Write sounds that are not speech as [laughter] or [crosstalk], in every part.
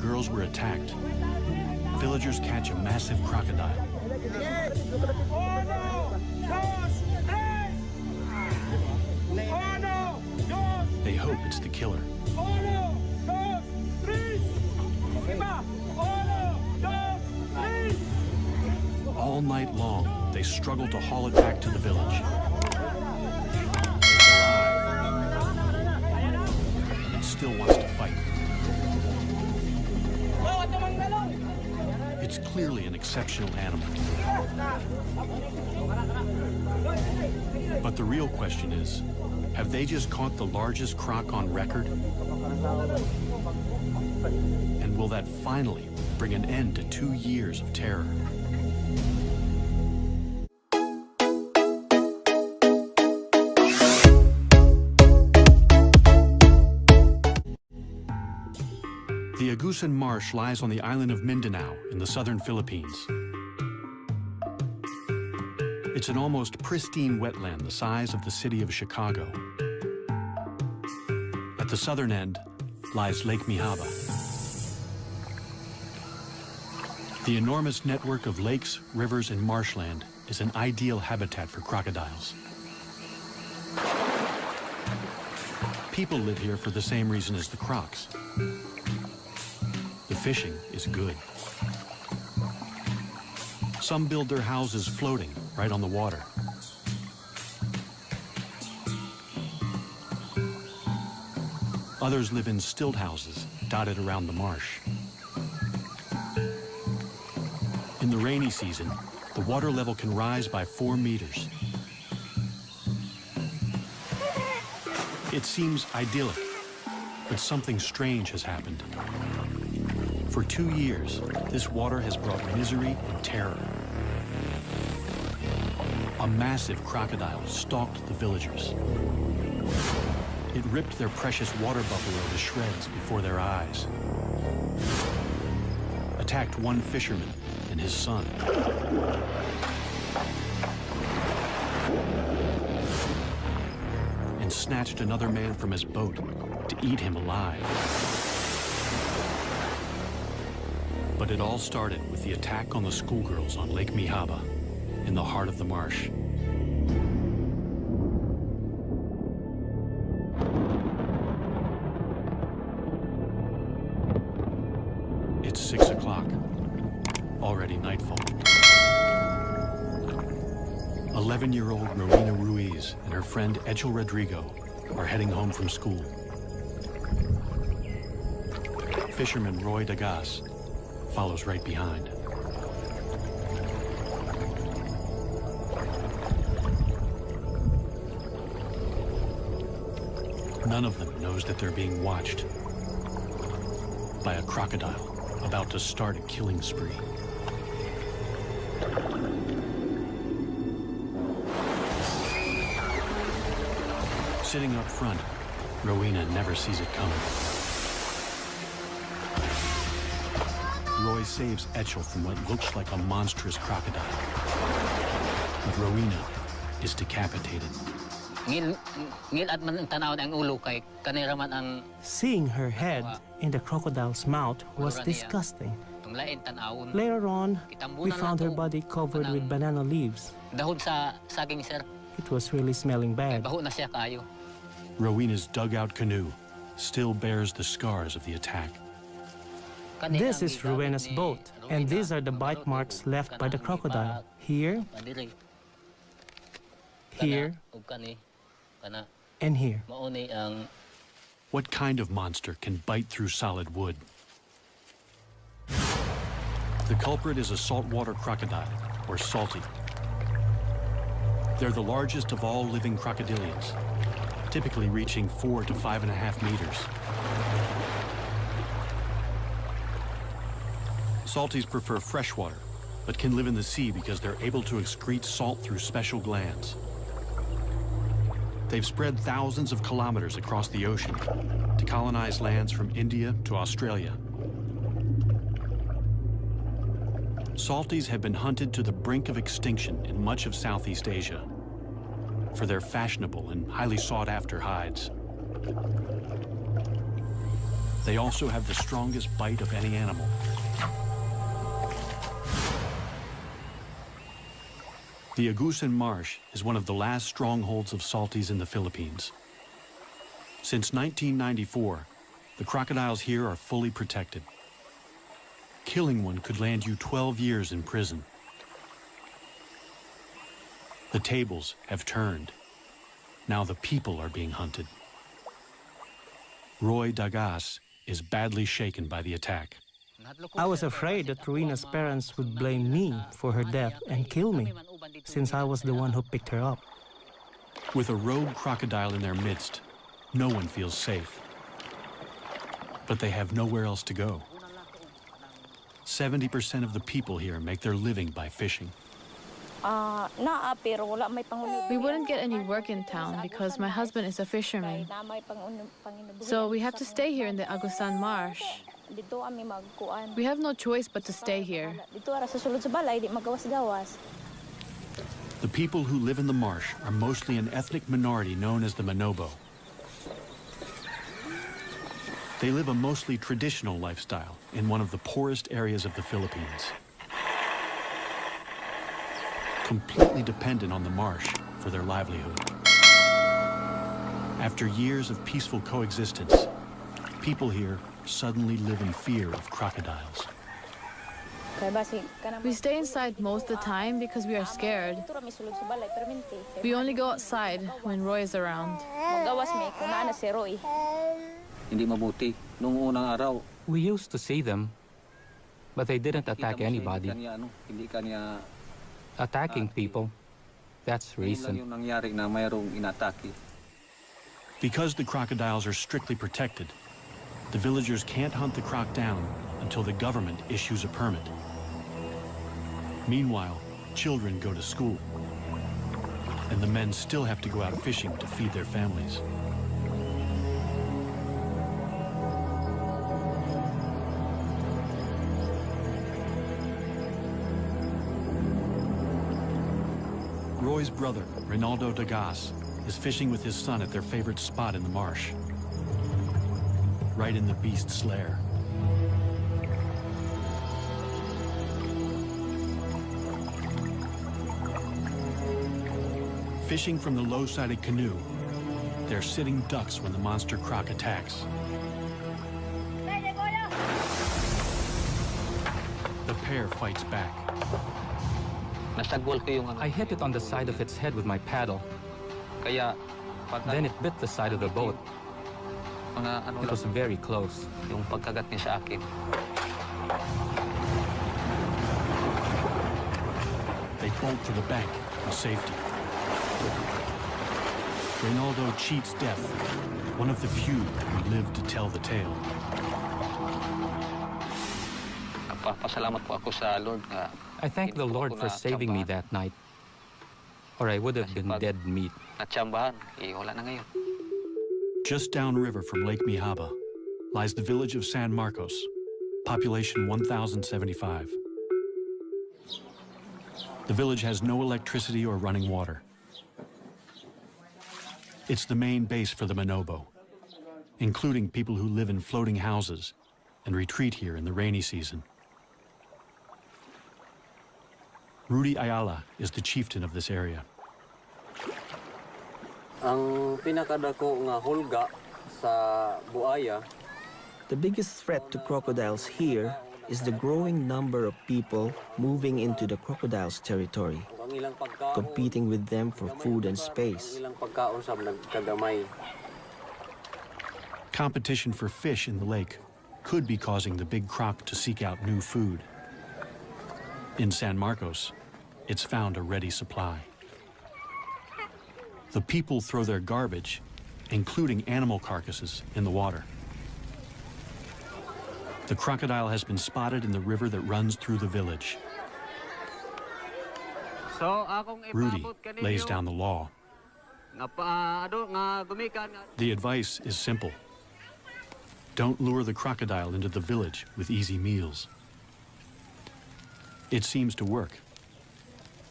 girls were attacked, villagers catch a massive crocodile. They hope it's the killer. All night long, they struggle to haul it back to the village. It still wants to It's clearly an exceptional animal. But the real question is, have they just caught the largest croc on record? And will that finally bring an end to two years of terror? The Marsh lies on the island of Mindanao in the southern Philippines. It's an almost pristine wetland the size of the city of Chicago. At the southern end lies Lake Mihaba. The enormous network of lakes, rivers, and marshland is an ideal habitat for crocodiles. People live here for the same reason as the crocs. Fishing is good. Some build their houses floating right on the water. Others live in stilt houses dotted around the marsh. In the rainy season, the water level can rise by four meters. It seems idyllic, but something strange has happened. For two years, this water has brought misery and terror. A massive crocodile stalked the villagers. It ripped their precious water buffalo to shreds before their eyes. Attacked one fisherman and his son. And snatched another man from his boat to eat him alive. But it all started with the attack on the schoolgirls on Lake Mihaba in the heart of the marsh. It's six o'clock. Already nightfall. 11-year-old Rowena Ruiz and her friend Echel Rodrigo are heading home from school. Fisherman Roy Dagas follows right behind. None of them knows that they're being watched by a crocodile about to start a killing spree. Sitting up front, Rowena never sees it coming. Roy saves Echel from what looks like a monstrous crocodile. But Rowena is decapitated. Ngil, ngil at man tanaw ang ulo kay kanira man ang Seeing her head in the crocodile's mouth was ah. disgusting. Later on, we found her body covered with banana leaves. Dahon sa saging sir, It was really smelling bad. baho na siya kayo. Rowena's dugout canoe still bears the scars of the attack. Kani This is gigamit Rowena's boat, and these are the bite marks left by the crocodile. Here, here, ug kani kana and here. mao ni ang What kind of monster can bite through solid wood? The culprit is a saltwater crocodile, or salty. They're the largest of all living crocodilians, typically reaching four to five and a half meters. Salties prefer freshwater, but can live in the sea because they're able to excrete salt through special glands. They've spread thousands of kilometers across the ocean to colonize lands from India to Australia. Salties have been hunted to the brink of extinction in much of Southeast Asia for their fashionable and highly sought-after hides. They also have the strongest bite of any animal. The Agusan Marsh is one of the last strongholds of salties in the Philippines. Since 1994, the crocodiles here are fully protected. Killing one could land you 12 years in prison. The tables have turned. Now the people are being hunted. Roy Dagas is badly shaken by the attack. I was afraid that Rowena's parents would blame me for her death and kill me, since I was the one who picked her up. With a rogue crocodile in their midst, no one feels safe. But they have nowhere else to go. 70% of the people here make their living by fishing. Ah, naa pero wala may pangulo. We wouldn't get any work in town because my husband is a fisherman. Na may panguno panginabuhi. So we have to stay here in the Agusan Marsh. Dito kami magkuan. We have no choice but to stay here. Dito ara sa sulod sa balay di magawas-gawas. The people who live in the marsh are mostly an ethnic minority known as the Manobo. They live a mostly traditional lifestyle in one of the poorest areas of the Philippines. Completely dependent on the marsh for their livelihood. After years of peaceful coexistence, people here suddenly live in fear of crocodiles. Kaya basi kanang We stay inside most of the time because we are scared. Dito ra mi sulod sa balay permente. We only go outside when Roy is around. Magawas may kung naa na si Roy. Hindi mabuti. Noong unang araw, We used to see them, but they didn't attack anybody. Hindi kanya, ano, hindi kanya, Attacking Ah, people, that's recent. yung nangyari na mayroong inatake. Because the crocodiles are strictly protected, the villagers can't hunt the croc down until the government issues a permit. Meanwhile, children go to school, and the men still have to go out fishing to feed their families. Roy's brother, Rinaldo Dagas, is fishing with his son at their favorite spot in the marsh. Right in the beast's lair. Fishing from the low-sided canoe, they're sitting ducks when the monster croc attacks. The pair fights back. Nasagwal ko yung ano. I hit it on the side of its head with my paddle. Then it bit the side of the boat. Mga ano It was very close. yung pagkagat niya sa akin. They bolt to the bank for safety. Reynaldo cheats death, one of the few who live to tell the tale. Nagpapasalamat po ako sa Lord nga I thank the Lord for saving me that night, or I would have been dead meat. natsambahan. Eh, wala na ngayon. Just downriver from Lake Mihaba lies the village of San Marcos, population 1,075. The village has no electricity or running water. It's the main base for the Manobo, including people who live in floating houses and retreat here in the rainy season. Rudy Ayala is the chieftain of this area. Ang pinakadako nga hulga sa buaya The biggest threat to crocodiles here is the growing number of people moving into the crocodiles' territory, ang ilang pagkaon competing with them for food and space. ilang pagkaon sa nagkagamay Competition for fish in the lake could be causing the big croc to seek out new food. In San Marcos, it's found a ready supply. The people throw their garbage, including animal carcasses, in the water. The crocodile has been spotted in the river that runs through the village. Rudy lays down the law. nga paado nga gumikan nga The advice is simple. Don't lure the crocodile into the village with easy meals. It seems to work.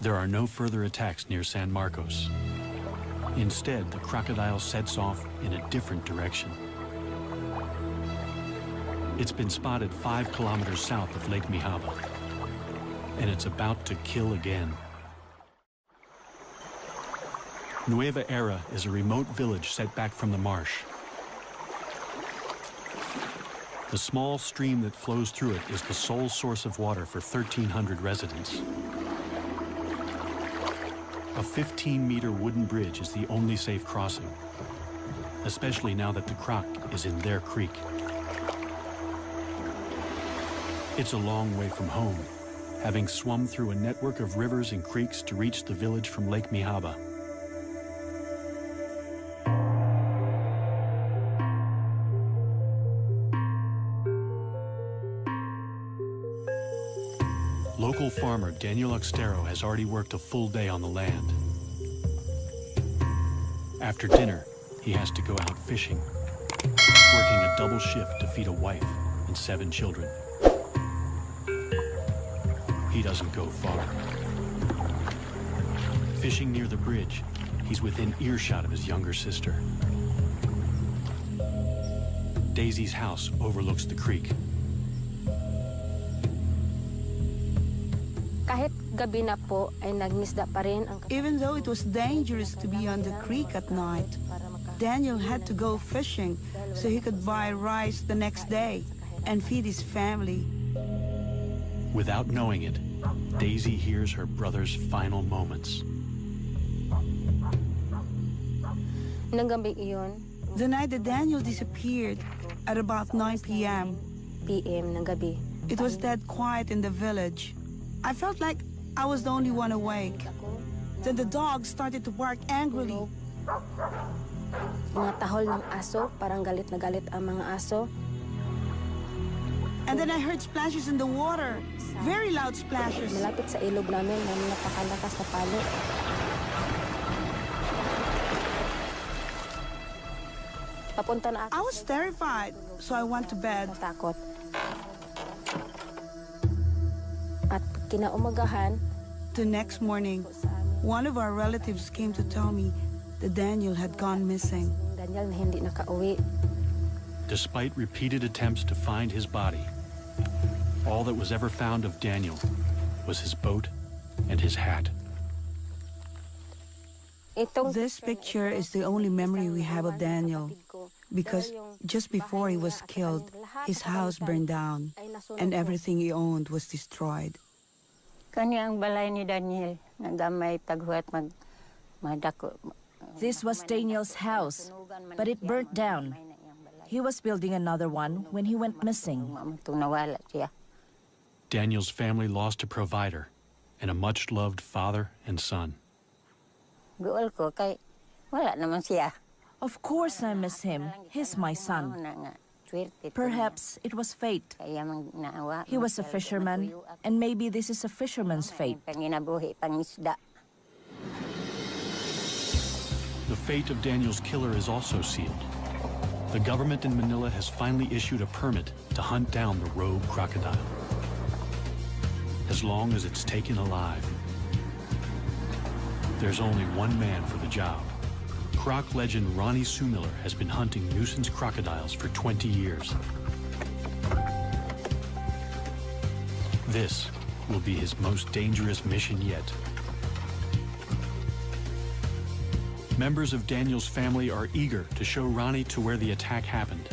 There are no further attacks near San Marcos. Instead, the crocodile sets off in a different direction. It's been spotted five kilometers south of Lake Mihaba, and it's about to kill again. Nueva Era is a remote village set back from the marsh. The small stream that flows through it is the sole source of water for 1,300 residents. A 15-meter wooden bridge is the only safe crossing, especially now that the Croc is in their creek. It's a long way from home, having swum through a network of rivers and creeks to reach the village from Lake Mihaba. Local farmer Daniel Oxtero has already worked a full day on the land. After dinner, he has to go out fishing, working a double shift to feed a wife and seven children. He doesn't go far. Fishing near the bridge, he's within earshot of his younger sister. Daisy's house overlooks the creek. Gabi na po ay nagmisda pa rin ang Even though it was dangerous to be on the creek at night, Daniel had to go fishing so he could buy rice the next day and feed his family. Without knowing it, Daisy hears her brother's final moments. Nang gabi iyon, The night that Daniel disappeared at about 9 p.m., PM ng gabi, it was dead quiet in the village. I felt like I was the only one awake. Then the dog started to bark angrily. mga tahol ng aso, parang galit na galit ang mga aso. And then I heard splashes in the water. Very loud splashes. Malapit sa ilog namin na napakalakas na palo. Papunta na ako. I was terrified, so I went to bed. Natakot. At kinaumagahan, The next morning, one of our relatives came to tell me that Daniel had gone missing. Daniel na hindi nakauwi. Despite repeated attempts to find his body, all that was ever found of Daniel was his boat and his hat. This picture is the only memory we have of Daniel because just before he was killed, his house burned down and everything he owned was destroyed. Kani ang balay ni Daniel, nagamay paghuat mag madako. This was Daniel's house, but it burnt down. He was building another one when he went missing. Tung nawala siya. Daniel's family lost a provider and a much-loved father and son. Guol ko kay wala naman siya. Of course I miss him. He's my son. Na nga, swerte to Perhaps it was fate. Kaya mang naawa. He was a fisherman, and maybe this is a fisherman's fate. The fate of Daniel's killer is also sealed. The government in Manila has finally issued a permit to hunt down the rogue crocodile. As long as it's taken alive. There's only one man for the job. Croc legend Ronnie Sumiller has been hunting nuisance crocodiles for 20 years. This will be his most dangerous mission yet. Members of Daniel's family are eager to show Ronnie to where the attack happened.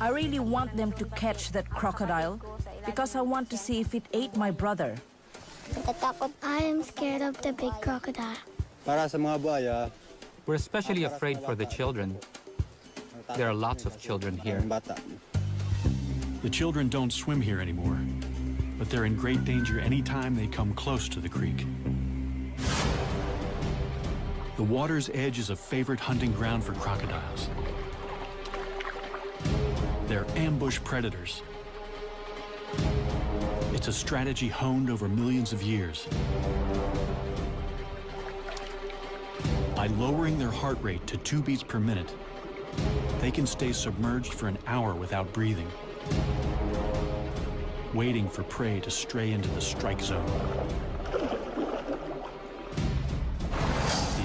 I really want them to catch that crocodile because I want to see if it ate my brother. Natatakot. I am scared of the big crocodile. Para sa mga buhaya, ah. We're especially afraid for the children. There are lots of children here. The children don't swim here anymore, but they're in great danger anytime they come close to the creek. The water's edge is a favorite hunting ground for crocodiles. They're ambush predators. It's a strategy honed over millions of years. By lowering their heart rate to two beats per minute, they can stay submerged for an hour without breathing, waiting for prey to stray into the strike zone. The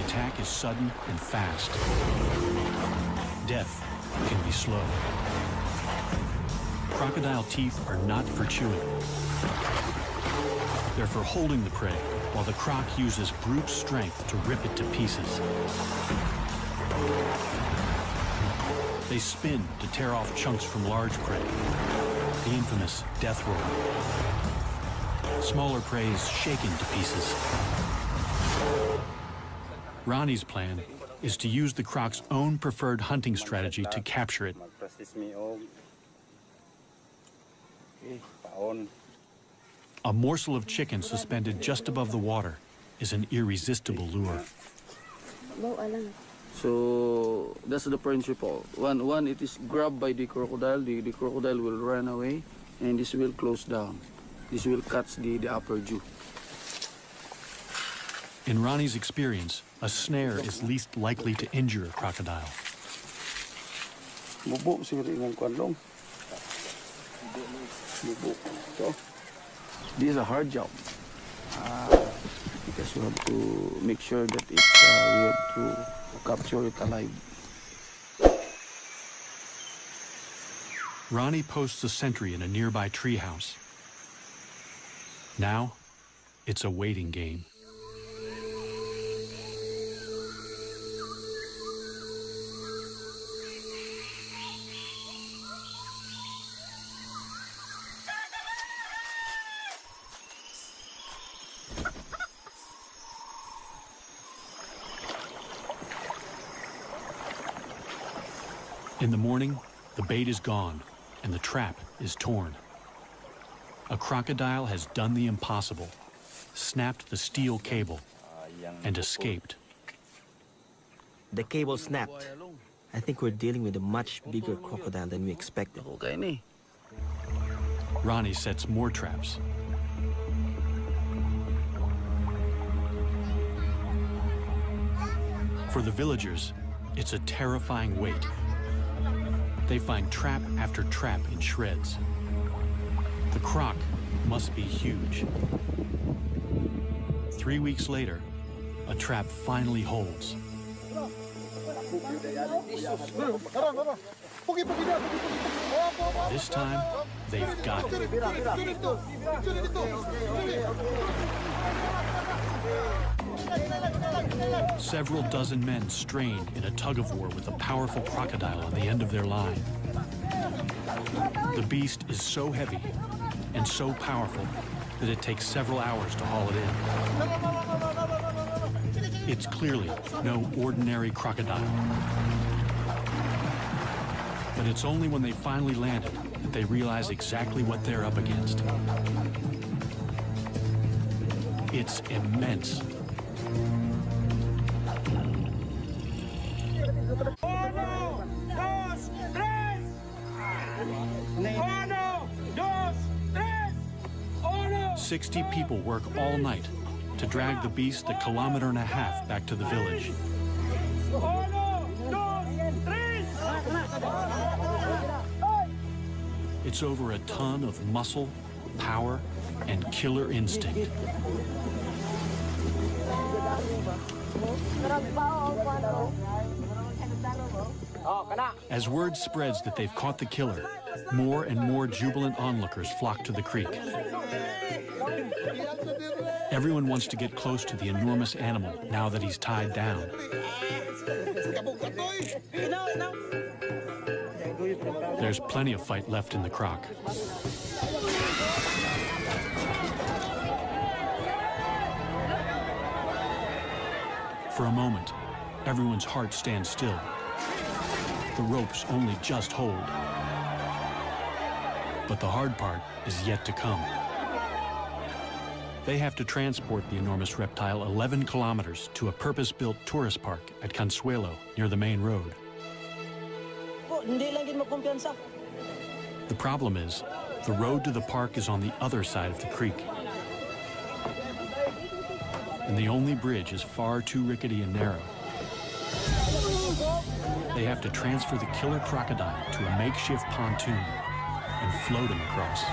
attack is sudden and fast. Death can be slow. Crocodile teeth are not for chewing. They're for holding the prey, while the croc uses brute strength to rip it to pieces. They spin to tear off chunks from large prey, the infamous death roll. Smaller prey is shaken to pieces. Ronnie's plan is to use the croc's own preferred hunting strategy to capture it. A morsel of chicken suspended just above the water is an irresistible lure. So that's the principle. One, one, it is grabbed by the crocodile. The, the crocodile will run away, and this will close down. This will catch the, the upper jaw. In Ronnie's experience, a snare is least likely to injure a crocodile. Bubo siguro ingang kwanlong. Bubo. So, this is a hard job. Uh, because you have to make sure that it, uh, we have to capture it alive. Ronnie posts a sentry in a nearby treehouse. Now, it's a waiting game. In the morning, the bait is gone and the trap is torn. A crocodile has done the impossible, snapped the steel cable, and escaped. The cable snapped. I think we're dealing with a much bigger crocodile than we expected. Ronnie sets more traps. For the villagers, it's a terrifying wait. They find trap after trap in shreds. The croc must be huge. Three weeks later, a trap finally holds. This time, they've got it. Several dozen men strain in a tug-of-war with a powerful crocodile on the end of their line. The beast is so heavy and so powerful that it takes several hours to haul it in. It's clearly no ordinary crocodile. But it's only when they finally land it that they realize exactly what they're up against. It's immense. Sixty people work all night to drag the beast a kilometer and a half back to the village. It's over a ton of muscle, power, and killer instinct. As word spreads that they've caught the killer, more and more jubilant onlookers flock to the creek. Everyone wants to get close to the enormous animal now that he's tied down. There's plenty of fight left in the croc. For a moment, everyone's heart stands still. The ropes only just hold. But the hard part is yet to come. They have to transport the enormous reptile 11 kilometers to a purpose-built tourist park at Consuelo near the main road. The problem is, the road to the park is on the other side of the creek. And the only bridge is far too rickety and narrow. They have to transfer the killer crocodile to a makeshift pontoon and float him across.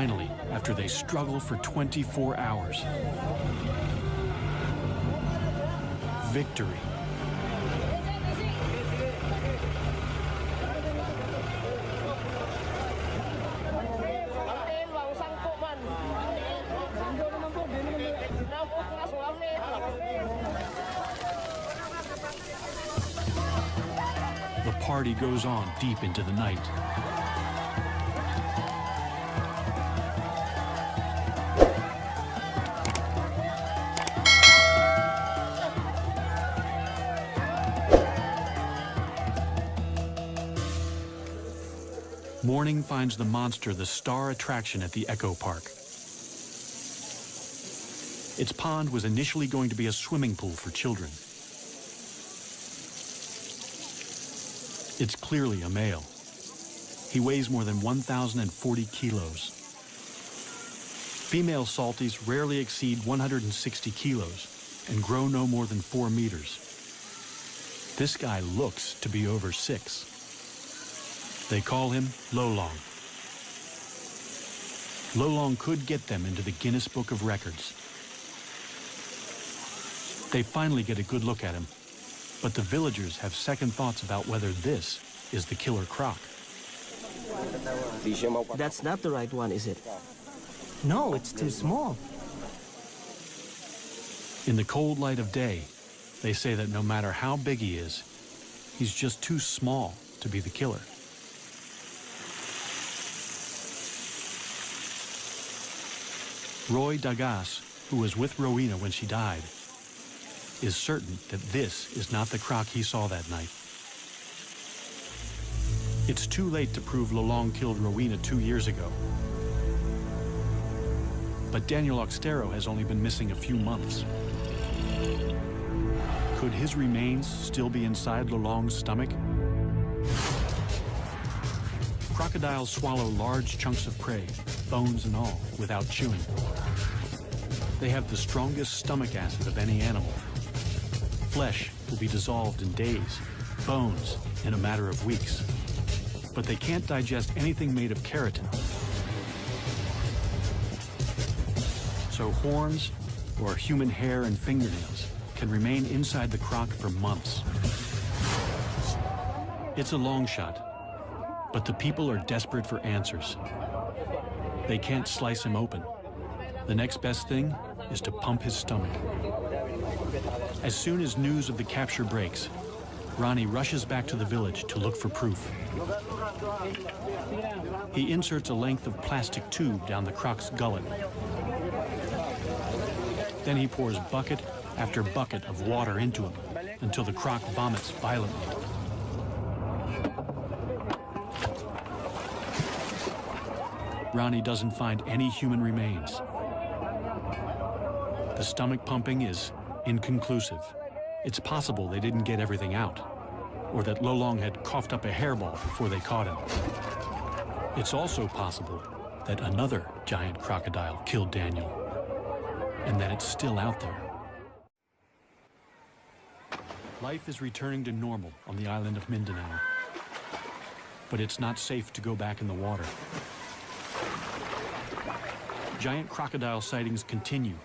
Finally, after they struggle for 24 hours, victory. The party goes on deep into the night. Finds the monster the star attraction at the Eco Park. Its pond was initially going to be a swimming pool for children. It's clearly a male. He weighs more than 1,040 kilos. Female salties rarely exceed 160 kilos and grow no more than four meters. This guy looks to be over six. They call him Lolong. Lolong could get them into the Guinness Book of Records. They finally get a good look at him, but the villagers have second thoughts about whether this is the killer croc. That's not the right one, is it? No, it's too small. In the cold light of day, they say that no matter how big he is, he's just too small to be the killer. Roy Dagas, who was with Rowena when she died, is certain that this is not the croc he saw that night. It's too late to prove Lolong killed Rowena two years ago. But Daniel Oxtero has only been missing a few months. Could his remains still be inside Lolong's stomach? Crocodiles swallow large chunks of prey, bones and all, without chewing. They have the strongest stomach acid of any animal. Flesh will be dissolved in days, bones in a matter of weeks. But they can't digest anything made of keratin. So horns or human hair and fingernails can remain inside the croc for months. It's a long shot, but the people are desperate for answers. They can't slice him open. The next best thing is to pump his stomach. As soon as news of the capture breaks, Ronnie rushes back to the village to look for proof. He inserts a length of plastic tube down the croc's gullet. Then he pours bucket after bucket of water into him until the croc vomits violently. Ronnie doesn't find any human remains. The stomach pumping is inconclusive. It's possible they didn't get everything out, or that Lolong had coughed up a hairball before they caught him. It's also possible that another giant crocodile killed Daniel, and that it's still out there. Life is returning to normal on the island of Mindanao, but it's not safe to go back in the water. Giant crocodile sightings continue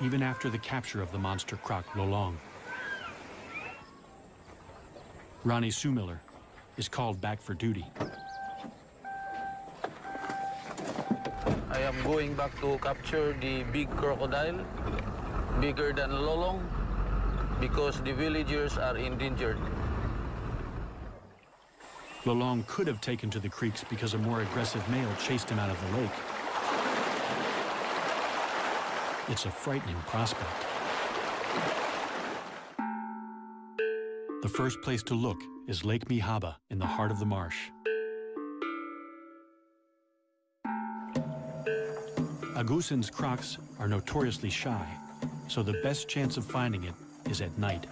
even after the capture of the monster croc Lolong. Ronnie Sumiller is called back for duty. I am going back to capture the big crocodile, bigger than Lolong, because the villagers are endangered. Lolong could have taken to the creeks because a more aggressive male chased him out of the lake. It's a frightening prospect. The first place to look is Lake Mihaba in the heart of the marsh. Agusan's crocs are notoriously shy, so the best chance of finding it is at night.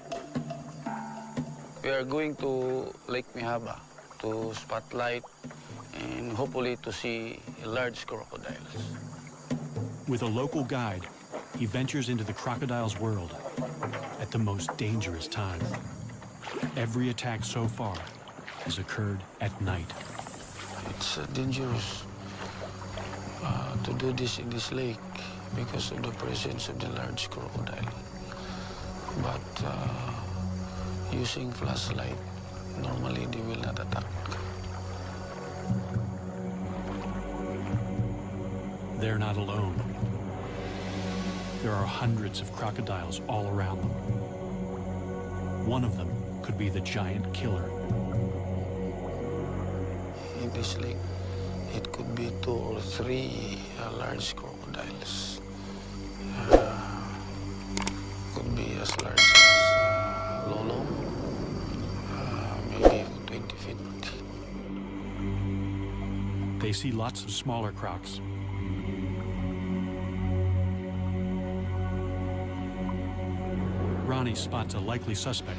We are going to Lake Mihaba to spotlight and hopefully to see large crocodiles. With a local guide, he ventures into the crocodile's world at the most dangerous time. Every attack so far has occurred at night. It's uh, dangerous uh, to do this in this lake because of the presence of the large crocodile. But uh, using flashlight, normally they will not attack. They're not alone. There are hundreds of crocodiles all around them. One of them could be the giant killer. In this lake, it could be two or three uh, large crocodiles. Uh, could be as large as uh, Lolo, uh, maybe 20 feet. They see lots of smaller crocs. Ronnie spots a likely suspect.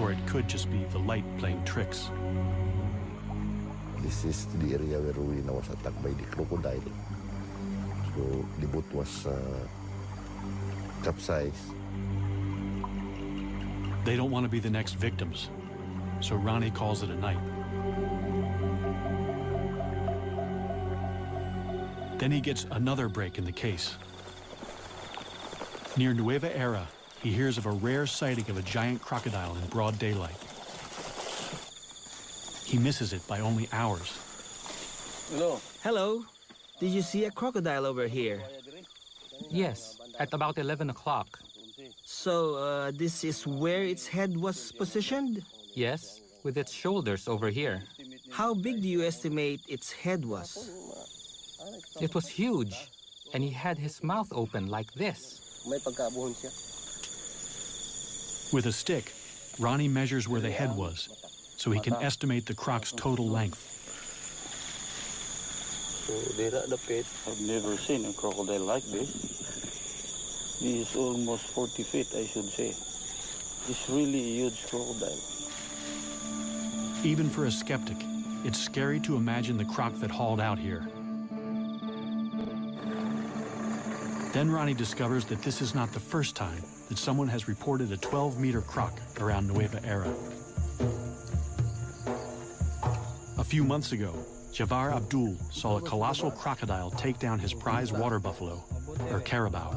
Or it could just be the light playing tricks. This is the area where Rowena was attacked by the crocodile. So the boat was uh, capsized. They don't want to be the next victims, so Ronnie calls it a night. Then he gets another break in the case. Near Nueva Era, he hears of a rare sighting of a giant crocodile in broad daylight. He misses it by only hours. Hello. Hello. Did you see a crocodile over here? Yes, at about 11 o'clock. So, uh, this is where its head was positioned? Yes, with its shoulders over here. How big do you estimate its head was? It was huge, and he had his mouth open like this. With a stick, Ronnie measures where the head was, so he can estimate the croc's total length. So they're at the pit. I've never seen a crocodile like this. He is almost 40 feet, I should say. It's really a huge crocodile. Even for a skeptic, it's scary to imagine the croc that hauled out here. Then Ronnie discovers that this is not the first time that someone has reported a 12-meter croc around Nueva Era. A few months ago, Javar Abdul saw a colossal crocodile take down his prize water buffalo, or carabao.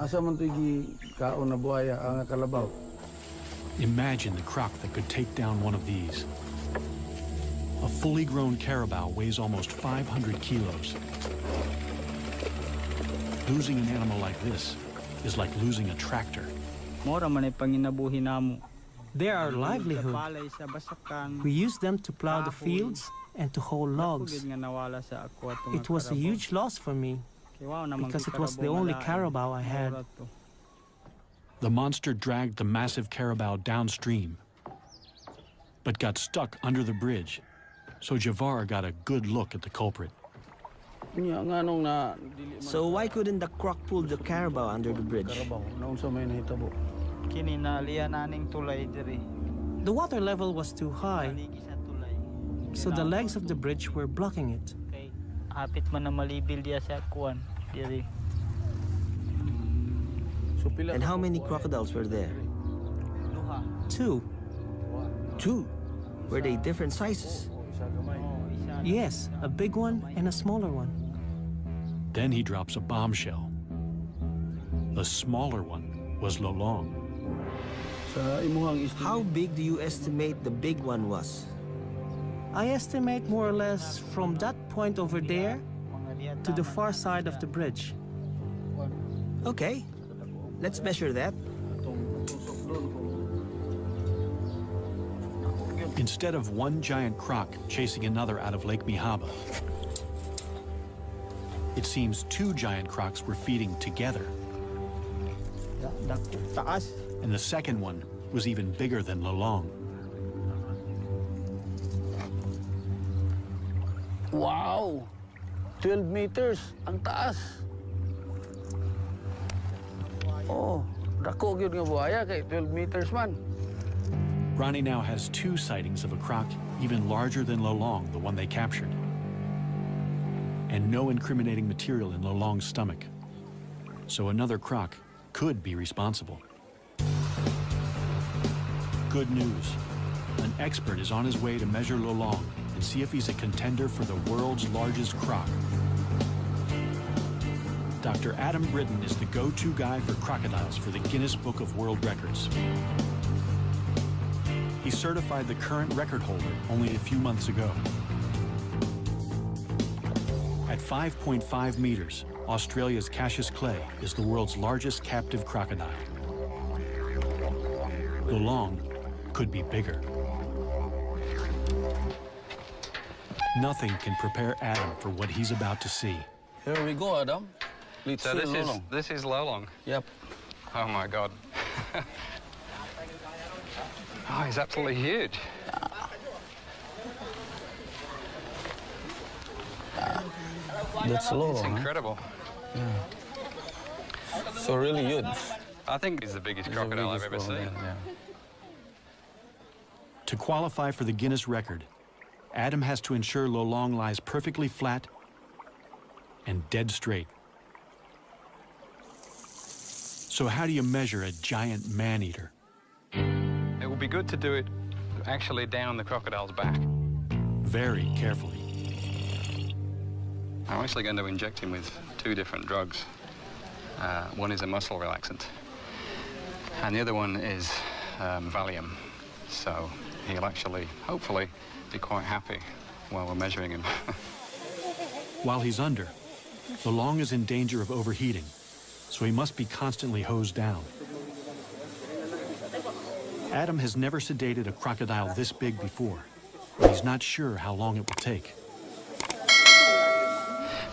Imagine the croc that could take down one of these. A fully grown carabao weighs almost 500 kilos. Losing an animal like this is like losing a tractor. Mora man ay panginabuhi. They're our livelihood. Palay sa basakan. We use them to plow the fields and to haul logs. Pugid nga nawala sa ako atong It was a huge loss for me Kay wow naman because it was the only carabao I had. The monster dragged the massive carabao downstream, but got stuck under the bridge. So Javar got a good look at the culprit. Nya nga nung na dili man So why couldn't the croc pull the carabao under the bridge? karabaw naun sa may nahitabo. Kini na liya naning tulay diri. The water level was too high, Ligi sa tulay. so the legs of the bridge were blocking it. Kay hapit man na malibil diya sa kuan diri. So pila And how many crocodiles eh, were there? Two. Two. Were they different sizes? Oh, oh, isa gamay. Oh, isa. Yes, a big one and a smaller one. Then he drops a bombshell. The smaller one was Lolong. How big do you estimate the big one was? I estimate more or less from that point over there to the far side of the bridge. Okay, let's measure that. Instead of one giant croc chasing another out of Lake Mihaba, it seems two giant crocs were feeding together, and the second one was even bigger than Lolong. Wow! 12 meters ang taas. Oh, dako gyud nga buhaya kay 12 meters man. Ronnie now has two sightings of a croc even larger than Lolong, the one they captured. And no incriminating material in Lolong's stomach. So another croc could be responsible. Good news. An expert is on his way to measure Lolong and see if he's a contender for the world's largest croc. Dr. Adam Britton is the go-to guy for crocodiles for the Guinness Book of World Records. He certified the current record holder only a few months ago. At 5.5 meters, Australia's Cassius Clay is the world's largest captive crocodile. Lolong could be bigger. Nothing can prepare Adam for what he's about to see. Here we go, Adam. Let's So see this is Lolong. this is Lolong. Yep. Oh my god. [laughs] oh, he's absolutely huge. That's Lolong. It's huh? incredible. Yeah. So really huge. I think he's the biggest He's the crocodile I've ever seen. crocodile, yeah. To qualify for the Guinness record, Adam has to ensure Lolong lies perfectly flat and dead straight. So how do you measure a giant man-eater? It would be good to do it actually down the crocodile's back. Very carefully. I'm actually going to inject him with two different drugs. Uh, one is a muscle relaxant, and the other one is um, Valium. So he'll actually, hopefully, be quite happy while we're measuring him. [laughs] While he's under, Lolong is in danger of overheating, so he must be constantly hosed down. Adam has never sedated a crocodile this big before, he's not sure how long it will take.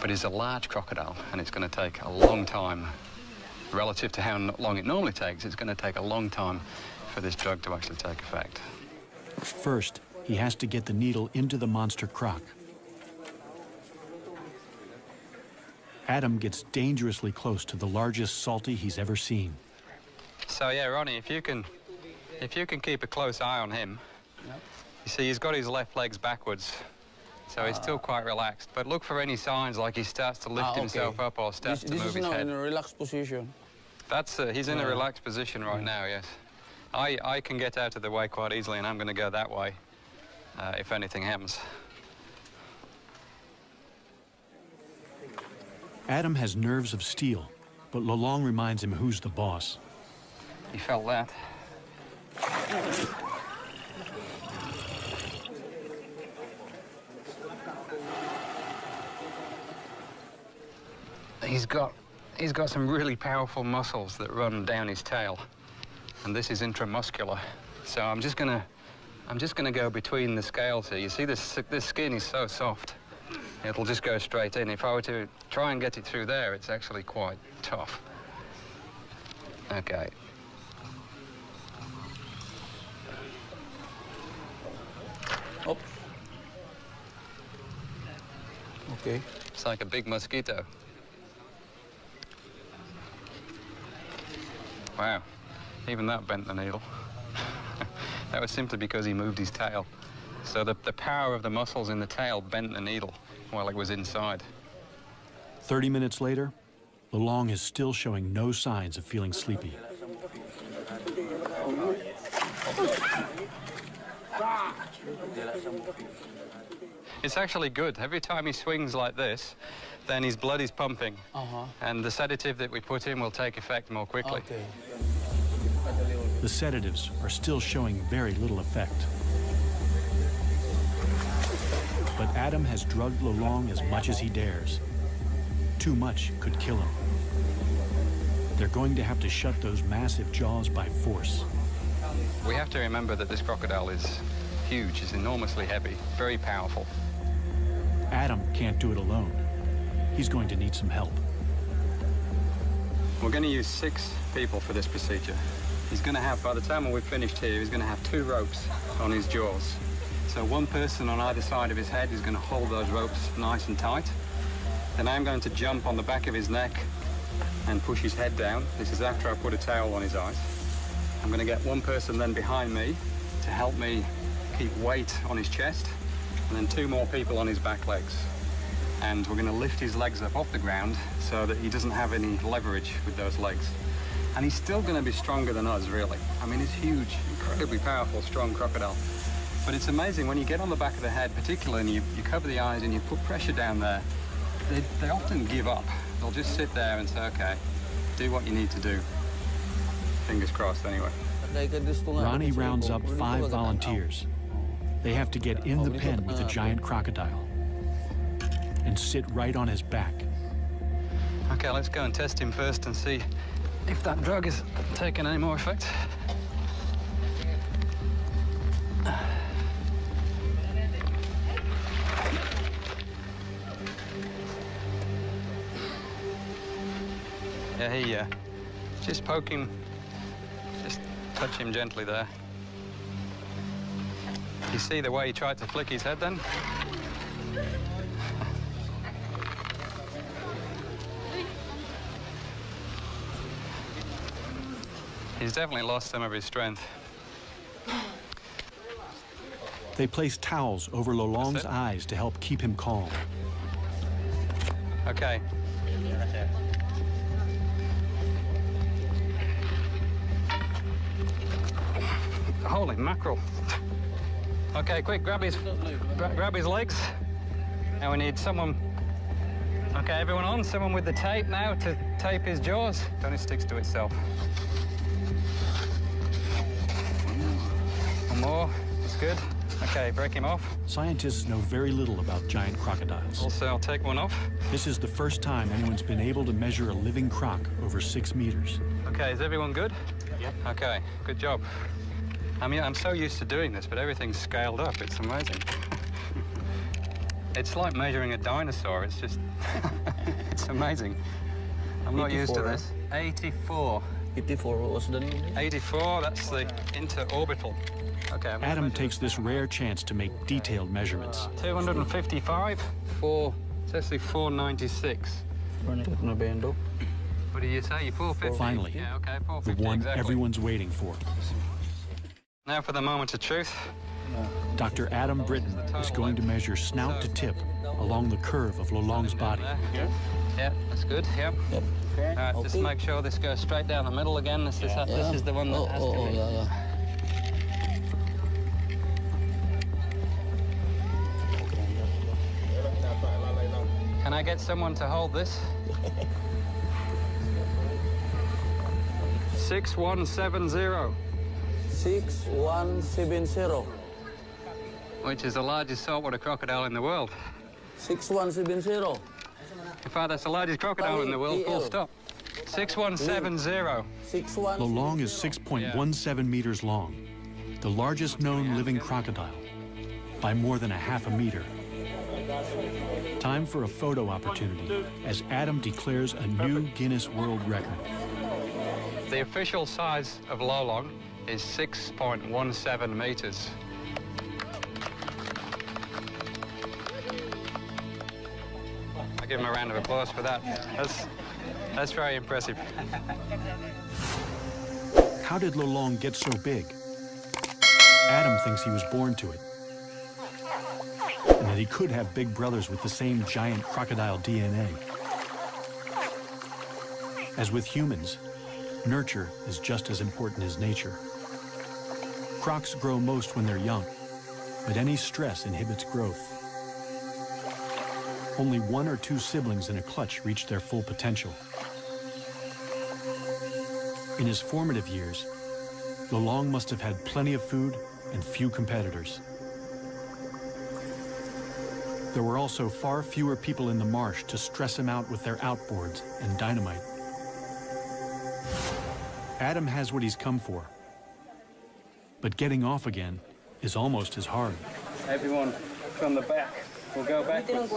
But it's a large crocodile, and it's going to take a long time. Relative to how long it normally takes, it's going to take a long time for this drug to actually take effect. First, he has to get the needle into the monster croc. Adam gets dangerously close to the largest salty he's ever seen. So yeah, Ronnie, if you can, if you can keep a close eye on him, you see he's got his left legs backwards, so he's still quite relaxed. But look for any signs like he starts to lift Ah, okay. himself up or starts This, to this move is his now head. in a relaxed position. That's uh, he's in a relaxed position right now. Yes, I I can get out of the way quite easily, and I'm going to go that way uh, if anything happens. Adam has nerves of steel, but Lolong reminds him who's the boss. He felt that. He's got he's got some really powerful muscles that run down his tail, and this is intramuscular. So I'm just gonna I'm just gonna go between the scales here. You see this this skin is so soft. It'll just go straight in. If I were to try and get it through there, it's actually quite tough. Okay. Up. Okay. It's like a big mosquito. Wow, even that bent the needle. [laughs] that was simply because he moved his tail. So the, the power of the muscles in the tail bent the needle while it was inside. 30 minutes later, Lolong is still showing no signs of feeling sleepy. It's actually good. Every time he swings like this, then his blood is pumping. Uh-huh. And the sedative that we put in will take effect more quickly. Okay. The sedatives are still showing very little effect. But Adam has drugged Lolong as much as he dares. Too much could kill him. They're going to have to shut those massive jaws by force. We have to remember that this crocodile is huge, is enormously heavy, very powerful. Adam can't do it alone. He's going to need some help. We're going to use six people for this procedure. He's going to have, by the time we're finished here, he's going to have two ropes on his jaws. So one person on either side of his head is going to hold those ropes nice and tight. Then I'm going to jump on the back of his neck and push his head down. This is after I put a towel on his eyes. I'm going to get one person then behind me to help me keep weight on his chest, and then two more people on his back legs. And we're going to lift his legs up off the ground so that he doesn't have any leverage with those legs. And he's still going to be stronger than us, really. I mean, he's huge, incredibly powerful, strong crocodile. But it's amazing when you get on the back of the head, particularly, and you, you cover the eyes and you put pressure down there, they, they often give up. They'll just sit there and say, okay, do what you need to do. Fingers crossed, anyway. Ronnie rounds up five volunteers. They have to get in the pen with the giant crocodile and sit right on his back. Okay, let's go and test him first and see if that drug is taking any more effect. Yeah, he, uh, just poke him, just touch him gently there. You see the way he tried to flick his head then? He's definitely lost some of his strength. They place towels over Lolong's eyes to help keep him calm. Okay. Holy mackerel. Okay, quick, grab his, gra grab his legs. Now we need someone, okay, everyone on, someone with the tape now to tape his jaws. Don't it sticks to itself. More, It's good. Okay, break him off. Scientists know very little about giant crocodiles. Also, I'll take one off. This is the first time anyone's been able to measure a living croc over six meters. Okay, is everyone good? Yep. Okay, good job. I mean, I'm so used to doing this, but everything's scaled up. It's amazing. [laughs] it's like measuring a dinosaur. It's just, [laughs] it's amazing. I'm not used to this. Eh? 84. 84, what was the name? 84, that's the interorbital. Okay, I'm Adam takes this rare chance to make detailed measurements. 255, 4, it's actually 496. What do you say? You 450? Finally, Yeah, okay, the one exactly. everyone's waiting for. Now for the moment of truth. Dr. Adam Britton is going to measure snout to tip along the curve of Lolong's body. Yeah, yeah that's good. Yep. Yep. All right, just make sure this goes straight down the middle again. This is Yeah. this is the one that Oh, has oh, to oh, be. I get someone to hold this? [laughs] Six one seven zero, 6170. which is the largest saltwater crocodile in the world. 6170. In fact, that's the largest crocodile in the world. Full stop. Six one seven zero. 61. Lolong is 6.17 meters long, the largest known living crocodile, by more than a half a meter. Time for a photo opportunity as Adam declares a new Guinness World Record. The official size of Lolong is 6.17 meters. I give him a round of applause for that. That's, that's very impressive. How did Lolong get so big? Adam thinks he was born to it. He could have big brothers with the same giant crocodile DNA. As with humans, nurture is just as important as nature. Crocs grow most when they're young, but any stress inhibits growth. Only one or two siblings in a clutch reach their full potential. In his formative years, Lolong must have had plenty of food and few competitors. There were also far fewer people in the marsh to stress him out with their outboards and dynamite. Adam has what he's come for. But getting off again is almost as hard. Everyone from the back will go backwards,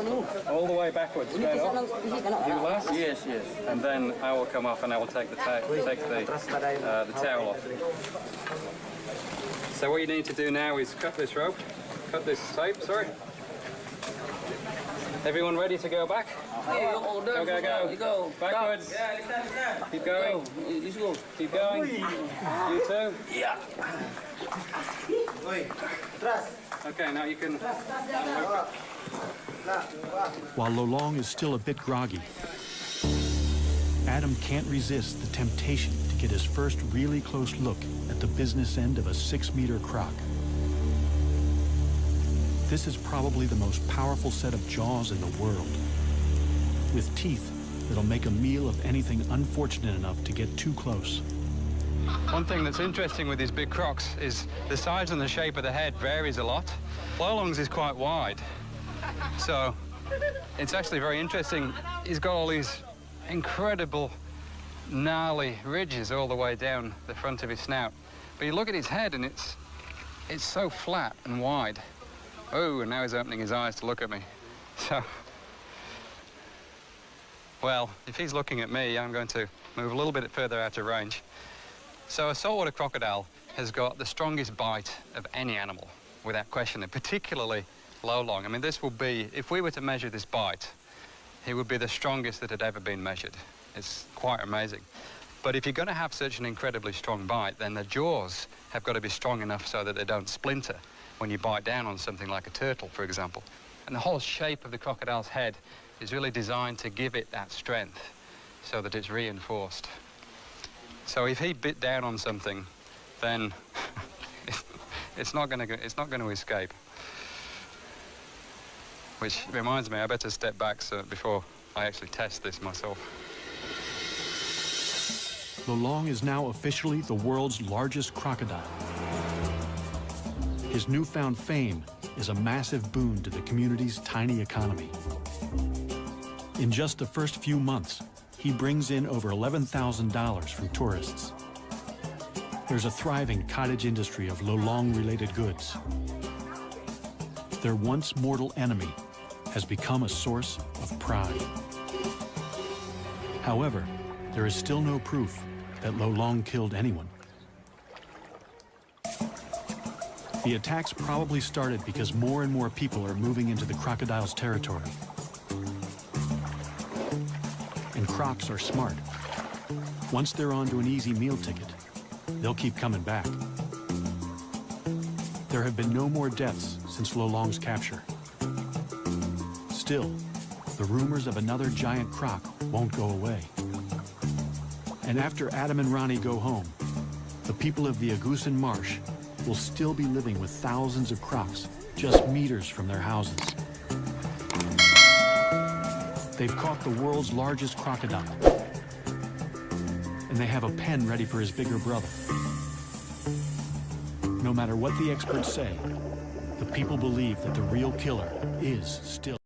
all the way backwards, straight off. You last? Yes, yes. And then I will come off and I will take the, ta take the, uh, the towel off. So what you need to do now is cut this rope, cut this tape, sorry. Everyone ready to go back? Go, go, go. Go. Backwards. Keep going. Let's go. Keep going. You too. Yeah. Okay, now you can While Lolong is still a bit groggy, Adam can't resist the temptation to get his first really close look at the business end of a six-meter croc. This is probably the most powerful set of jaws in the world, with teeth that'll make a meal of anything unfortunate enough to get too close. One thing that's interesting with these big crocs is the size and the shape of the head varies a lot. Lolong's is quite wide, so it's actually very interesting. He's got all these incredible gnarly ridges all the way down the front of his snout. But you look at his head and it's, it's so flat and wide. Oh, and now he's opening his eyes to look at me. So, well, if he's looking at me, I'm going to move a little bit further out of range. So a saltwater crocodile has got the strongest bite of any animal, without question, and particularly Lolong. I mean, this will be, if we were to measure this bite, he would be the strongest that had ever been measured. It's quite amazing. But if you're going to have such an incredibly strong bite, then the jaws have got to be strong enough so that they don't splinter when you bite down on something like a turtle, for example. And the whole shape of the crocodile's head is really designed to give it that strength so that it's reinforced. So if he bit down on something, then [laughs] it's not going to it's not going to escape. Which reminds me, I better step back so before I actually test this myself. Lolong is now officially the world's largest crocodile. His newfound fame is a massive boon to the community's tiny economy. In just the first few months, he brings in over $11,000 from tourists. There's a thriving cottage industry of Lolong-related goods. Their once mortal enemy has become a source of pride. However, there is still no proof that Lolong killed anyone. The attacks probably started because more and more people are moving into the crocodile's territory. And crocs are smart. Once they're onto an easy meal ticket, they'll keep coming back. There have been no more deaths since Lolong's capture. Still, the rumors of another giant croc won't go away. And after Adam and Ronnie go home, the people of the Agusan Marsh will still be living with thousands of crocs just meters from their houses. They've caught the world's largest crocodile, and they have a pen ready for his bigger brother. No matter what the experts say, the people believe that the real killer is still